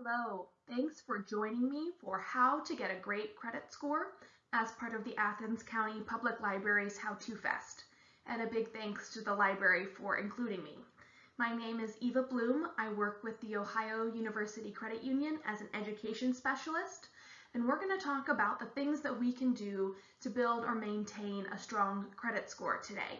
Hello, thanks for joining me for How to Get a Great Credit Score as part of the Athens County Public Library's How To Fest. And a big thanks to the library for including me. My name is Eva Bloom. I work with the Ohio University Credit Union as an education specialist. And we're going to talk about the things that we can do to build or maintain a strong credit score today.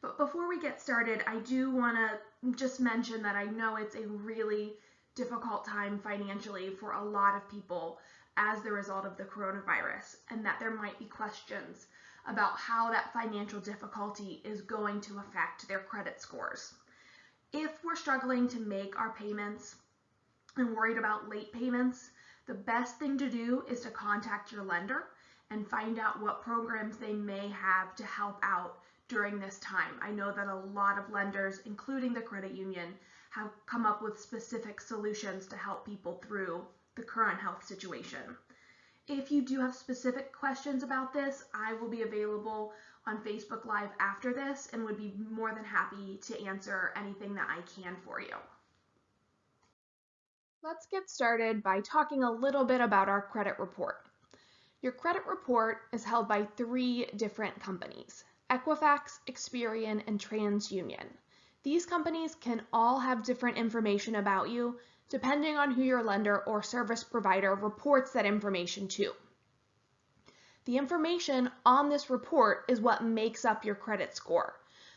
But before we get started, I do want to just mention that I know it's a really difficult time financially for a lot of people as the result of the coronavirus, and that there might be questions about how that financial difficulty is going to affect their credit scores. If we're struggling to make our payments and worried about late payments, the best thing to do is to contact your lender and find out what programs they may have to help out during this time. I know that a lot of lenders, including the credit union, have come up with specific solutions to help people through the current health situation. If you do have specific questions about this, I will be available on Facebook Live after this and would be more than happy to answer anything that I can for you. Let's get started by talking a little bit about our credit report. Your credit report is held by three different companies, Equifax, Experian, and TransUnion. These companies can all have different information about you depending on who your lender or service provider reports that information to. The information on this report is what makes up your credit score.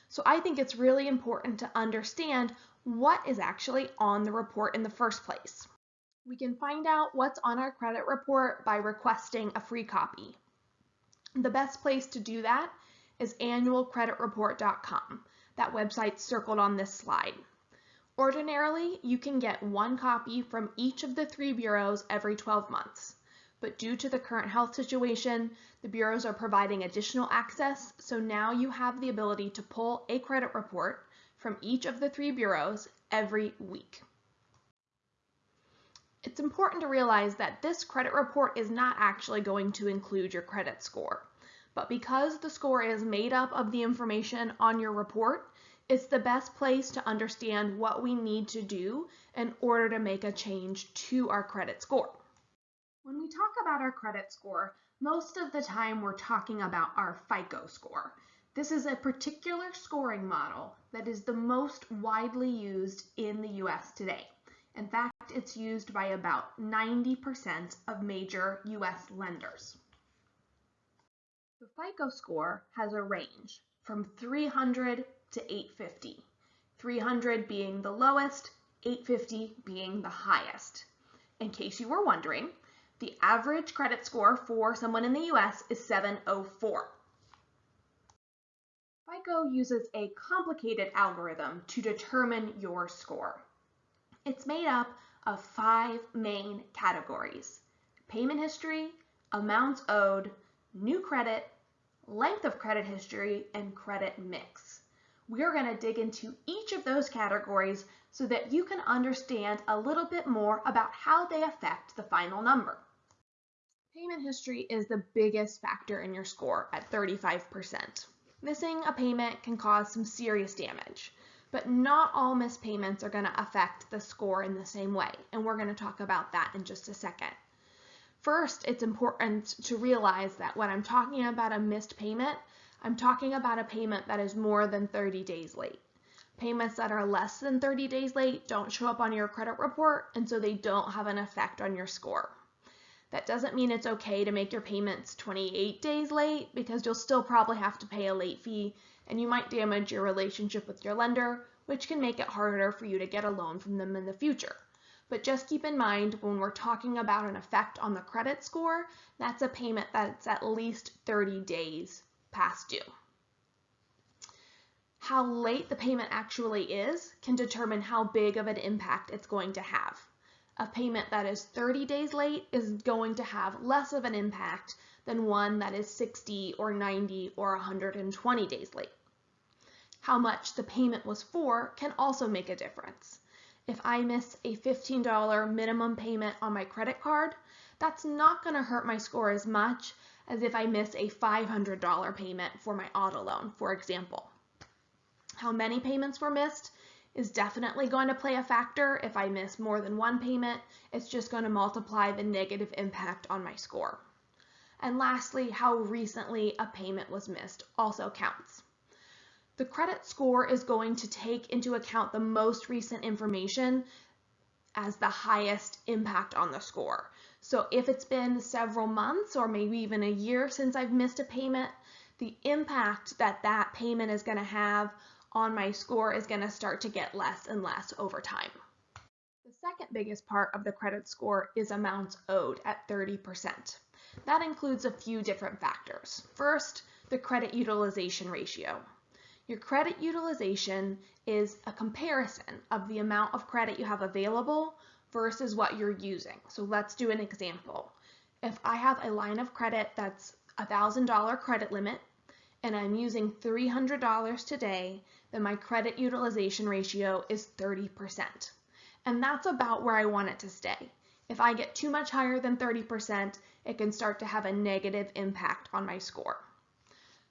So I think it's really important to understand what is actually on the report in the first place. We can find out what's on our credit report by requesting a free copy. The best place to do that is annualcreditreport.com. That website's circled on this slide. Ordinarily, you can get one copy from each of the three bureaus every 12 months. But due to the current health situation, the bureaus are providing additional access, so now you have the ability to pull a credit report from each of the three bureaus every week. It's important to realize that this credit report is not actually going to include your credit score. But because the score is made up of the information on your report, it's the best place to understand what we need to do in order to make a change to our credit score. When we talk about our credit score, most of the time we're talking about our FICO score. This is a particular scoring model that is the most widely used in the US today. In fact, it's used by about 90% of major US lenders. FICO score has a range from 300 to 850, 300 being the lowest, 850 being the highest. In case you were wondering, the average credit score for someone in the US is 704. FICO uses a complicated algorithm to determine your score. It's made up of five main categories, payment history, amounts owed, new credit, length of credit history, and credit mix. We are going to dig into each of those categories so that you can understand a little bit more about how they affect the final number. Payment history is the biggest factor in your score at 35%. Missing a payment can cause some serious damage, but not all missed payments are going to affect the score in the same way, and we're going to talk about that in just a second. First, it's important to realize that when I'm talking about a missed payment, I'm talking about a payment that is more than 30 days late. Payments that are less than 30 days late don't show up on your credit report, and so they don't have an effect on your score. That doesn't mean it's okay to make your payments 28 days late because you'll still probably have to pay a late fee and you might damage your relationship with your lender, which can make it harder for you to get a loan from them in the future. But just keep in mind when we're talking about an effect on the credit score, that's a payment that's at least 30 days past due. How late the payment actually is can determine how big of an impact it's going to have. A payment that is 30 days late is going to have less of an impact than one that is 60 or 90 or 120 days late. How much the payment was for can also make a difference if I miss a $15 minimum payment on my credit card, that's not going to hurt my score as much as if I miss a $500 payment for my auto loan, for example. How many payments were missed is definitely going to play a factor. If I miss more than one payment, it's just going to multiply the negative impact on my score. And lastly, how recently a payment was missed also counts. The credit score is going to take into account the most recent information as the highest impact on the score. So if it's been several months or maybe even a year since I've missed a payment, the impact that that payment is going to have on my score is going to start to get less and less over time. The second biggest part of the credit score is amounts owed at 30%. That includes a few different factors. First, the credit utilization ratio. Your credit utilization is a comparison of the amount of credit you have available versus what you're using. So let's do an example. If I have a line of credit that's a $1,000 credit limit and I'm using $300 today, then my credit utilization ratio is 30%. And that's about where I want it to stay. If I get too much higher than 30%, it can start to have a negative impact on my score.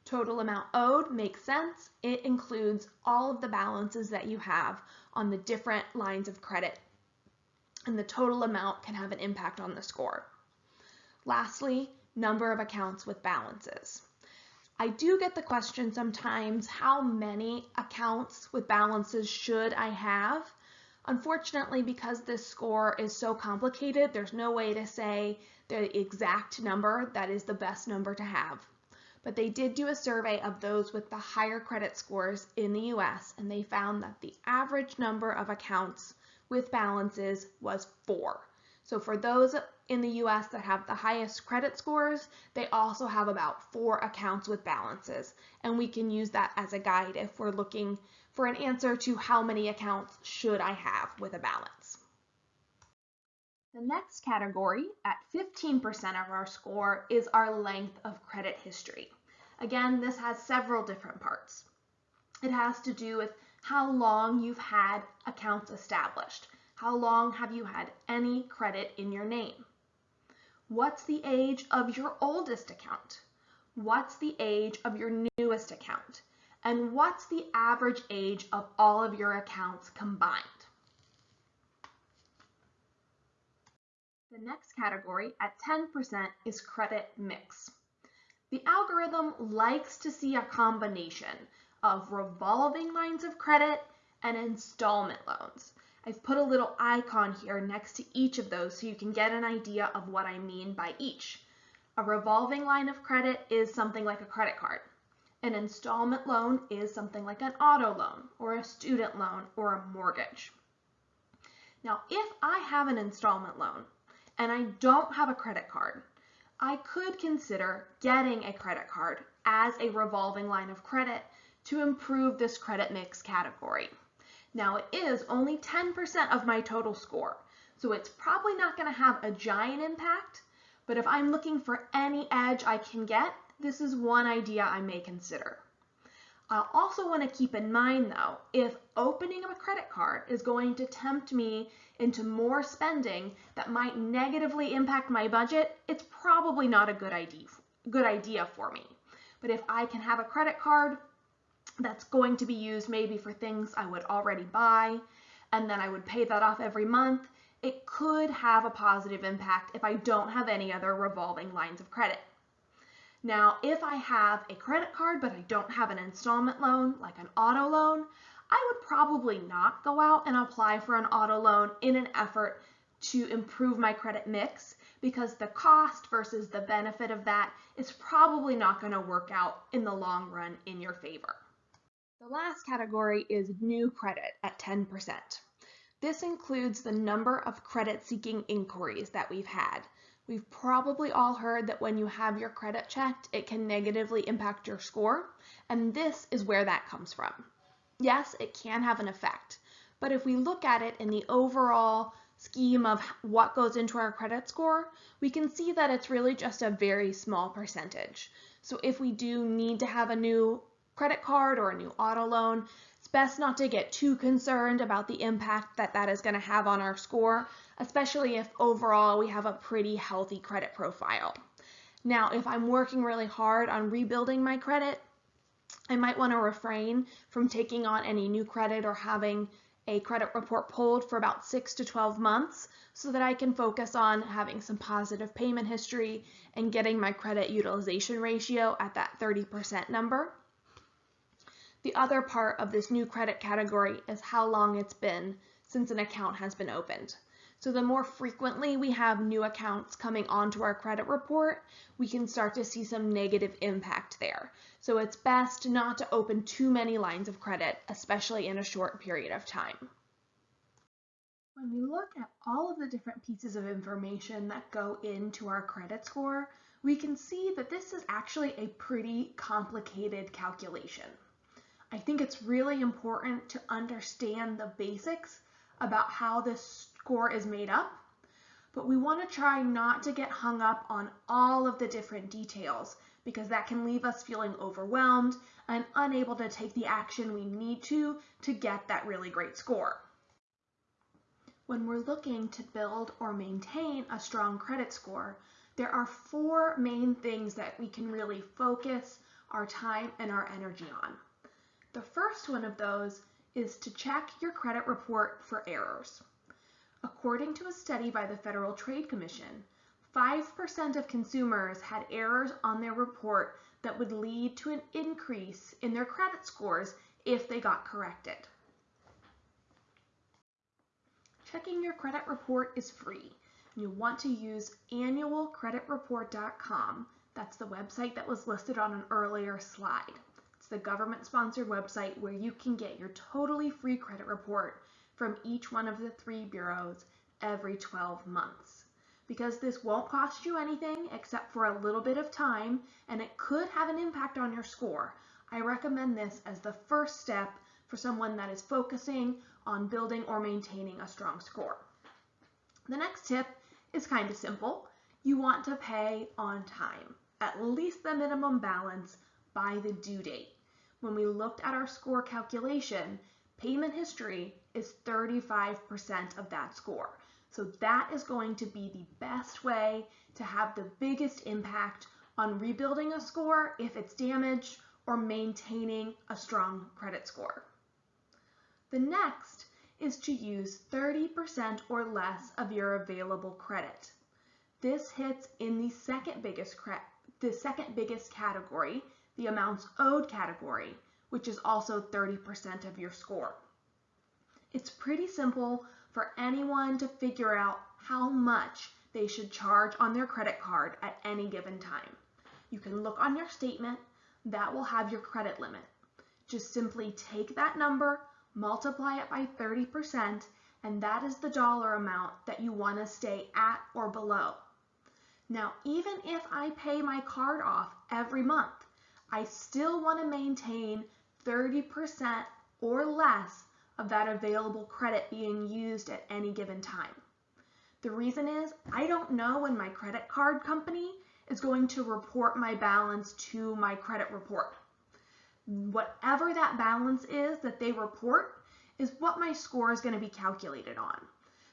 Total amount owed makes sense. It includes all of the balances that you have on the different lines of credit, and the total amount can have an impact on the score. Lastly, number of accounts with balances. I do get the question sometimes, how many accounts with balances should I have? Unfortunately, because this score is so complicated, there's no way to say the exact number that is the best number to have. But they did do a survey of those with the higher credit scores in the US, and they found that the average number of accounts with balances was four. So for those in the US that have the highest credit scores, they also have about four accounts with balances. And we can use that as a guide if we're looking for an answer to how many accounts should I have with a balance. The next category at 15% of our score is our length of credit history. Again, this has several different parts. It has to do with how long you've had accounts established. How long have you had any credit in your name? What's the age of your oldest account? What's the age of your newest account? And what's the average age of all of your accounts combined? The next category at 10% is credit mix. The algorithm likes to see a combination of revolving lines of credit and installment loans. I've put a little icon here next to each of those so you can get an idea of what I mean by each. A revolving line of credit is something like a credit card. An installment loan is something like an auto loan or a student loan or a mortgage. Now, if I have an installment loan and I don't have a credit card, I could consider getting a credit card as a revolving line of credit to improve this credit mix category. Now it is only 10% of my total score, so it's probably not going to have a giant impact, but if I'm looking for any edge I can get, this is one idea I may consider. I'll also want to keep in mind though, if opening of a credit card is going to tempt me into more spending that might negatively impact my budget, it's probably not a good idea, good idea for me. But if I can have a credit card that's going to be used maybe for things I would already buy, and then I would pay that off every month, it could have a positive impact if I don't have any other revolving lines of credit. Now, if I have a credit card but I don't have an installment loan, like an auto loan, I would probably not go out and apply for an auto loan in an effort to improve my credit mix because the cost versus the benefit of that is probably not going to work out in the long run in your favor. The last category is new credit at 10%. This includes the number of credit seeking inquiries that we've had. We've probably all heard that when you have your credit checked, it can negatively impact your score, and this is where that comes from. Yes, it can have an effect, but if we look at it in the overall scheme of what goes into our credit score, we can see that it's really just a very small percentage. So if we do need to have a new credit card or a new auto loan, best not to get too concerned about the impact that that is going to have on our score, especially if overall we have a pretty healthy credit profile. Now, if I'm working really hard on rebuilding my credit, I might want to refrain from taking on any new credit or having a credit report pulled for about 6 to 12 months so that I can focus on having some positive payment history and getting my credit utilization ratio at that 30% number. The other part of this new credit category is how long it's been since an account has been opened. So the more frequently we have new accounts coming onto our credit report, we can start to see some negative impact there. So it's best not to open too many lines of credit, especially in a short period of time. When we look at all of the different pieces of information that go into our credit score, we can see that this is actually a pretty complicated calculation. I think it's really important to understand the basics about how this score is made up, but we want to try not to get hung up on all of the different details because that can leave us feeling overwhelmed and unable to take the action we need to to get that really great score. When we're looking to build or maintain a strong credit score, there are four main things that we can really focus our time and our energy on. The first one of those is to check your credit report for errors. According to a study by the Federal Trade Commission, 5% of consumers had errors on their report that would lead to an increase in their credit scores if they got corrected. Checking your credit report is free. You want to use annualcreditreport.com. That's the website that was listed on an earlier slide the government-sponsored website where you can get your totally free credit report from each one of the three bureaus every 12 months. Because this won't cost you anything except for a little bit of time and it could have an impact on your score, I recommend this as the first step for someone that is focusing on building or maintaining a strong score. The next tip is kind of simple. You want to pay on time, at least the minimum balance by the due date when we looked at our score calculation, payment history is 35% of that score. So that is going to be the best way to have the biggest impact on rebuilding a score if it's damaged or maintaining a strong credit score. The next is to use 30% or less of your available credit. This hits in the second biggest the second biggest category the amounts owed category, which is also 30% of your score. It's pretty simple for anyone to figure out how much they should charge on their credit card at any given time. You can look on your statement, that will have your credit limit. Just simply take that number, multiply it by 30%, and that is the dollar amount that you want to stay at or below. Now, even if I pay my card off every month, I still want to maintain 30% or less of that available credit being used at any given time. The reason is I don't know when my credit card company is going to report my balance to my credit report. Whatever that balance is that they report is what my score is going to be calculated on.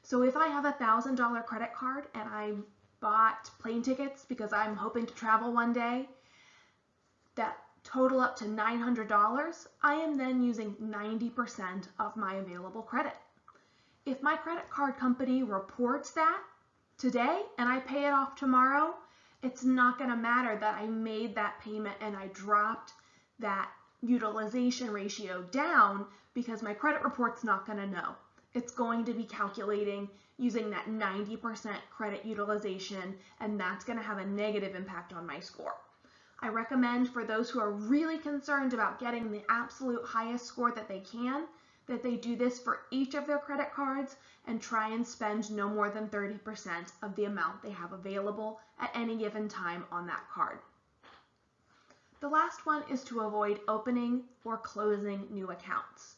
So if I have a $1,000 credit card and I bought plane tickets because I'm hoping to travel one day that total up to $900, I am then using 90% of my available credit. If my credit card company reports that today and I pay it off tomorrow, it's not going to matter that I made that payment and I dropped that utilization ratio down because my credit report's not going to know. It's going to be calculating using that 90% credit utilization and that's going to have a negative impact on my score. I recommend for those who are really concerned about getting the absolute highest score that they can, that they do this for each of their credit cards and try and spend no more than 30% of the amount they have available at any given time on that card. The last one is to avoid opening or closing new accounts.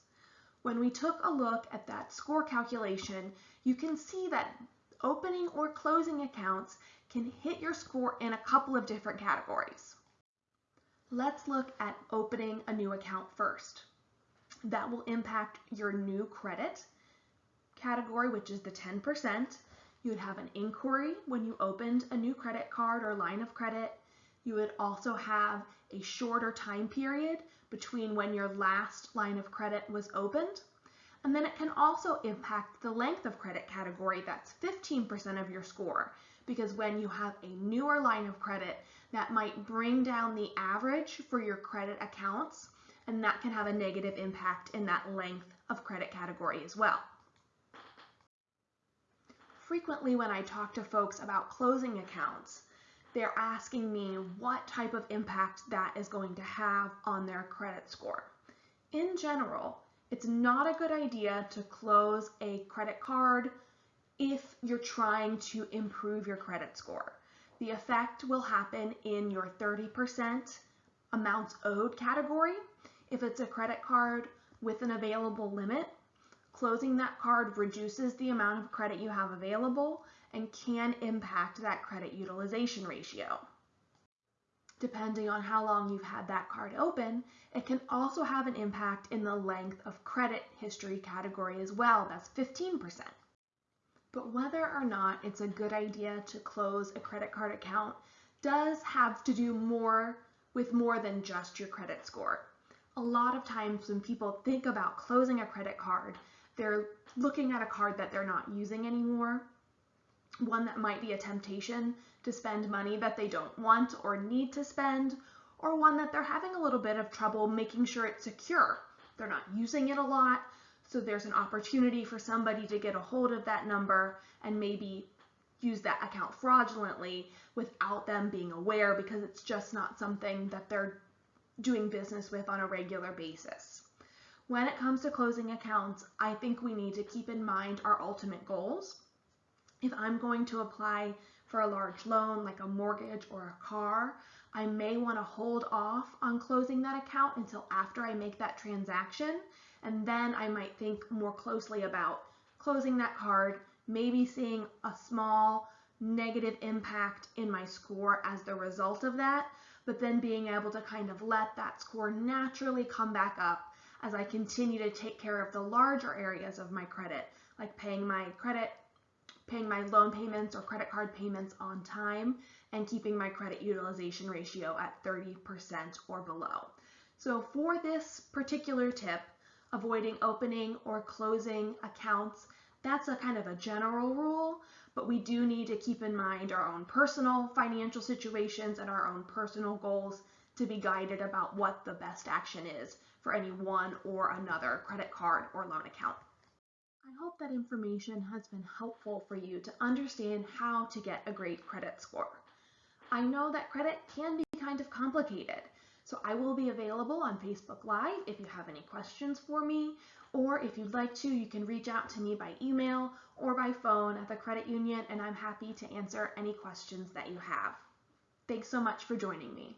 When we took a look at that score calculation, you can see that opening or closing accounts can hit your score in a couple of different categories. Let's look at opening a new account first. That will impact your new credit category, which is the 10%. You would have an inquiry when you opened a new credit card or line of credit. You would also have a shorter time period between when your last line of credit was opened. And then it can also impact the length of credit category, that's 15% of your score, because when you have a newer line of credit, that might bring down the average for your credit accounts, and that can have a negative impact in that length of credit category as well. Frequently when I talk to folks about closing accounts, they're asking me what type of impact that is going to have on their credit score. In general, it's not a good idea to close a credit card if you're trying to improve your credit score. The effect will happen in your 30% amounts owed category. If it's a credit card with an available limit, closing that card reduces the amount of credit you have available and can impact that credit utilization ratio. Depending on how long you've had that card open, it can also have an impact in the length of credit history category as well, that's 15%. But whether or not it's a good idea to close a credit card account does have to do more with more than just your credit score. A lot of times when people think about closing a credit card, they're looking at a card that they're not using anymore one that might be a temptation to spend money that they don't want or need to spend, or one that they're having a little bit of trouble making sure it's secure. They're not using it a lot, so there's an opportunity for somebody to get a hold of that number and maybe use that account fraudulently without them being aware because it's just not something that they're doing business with on a regular basis. When it comes to closing accounts, I think we need to keep in mind our ultimate goals if I'm going to apply for a large loan like a mortgage or a car, I may want to hold off on closing that account until after I make that transaction. And then I might think more closely about closing that card, maybe seeing a small negative impact in my score as the result of that, but then being able to kind of let that score naturally come back up as I continue to take care of the larger areas of my credit, like paying my credit paying my loan payments or credit card payments on time, and keeping my credit utilization ratio at 30% or below. So for this particular tip, avoiding opening or closing accounts, that's a kind of a general rule, but we do need to keep in mind our own personal financial situations and our own personal goals to be guided about what the best action is for any one or another credit card or loan account. I hope that information has been helpful for you to understand how to get a great credit score. I know that credit can be kind of complicated, so I will be available on Facebook Live if you have any questions for me, or if you'd like to, you can reach out to me by email or by phone at the credit union, and I'm happy to answer any questions that you have. Thanks so much for joining me.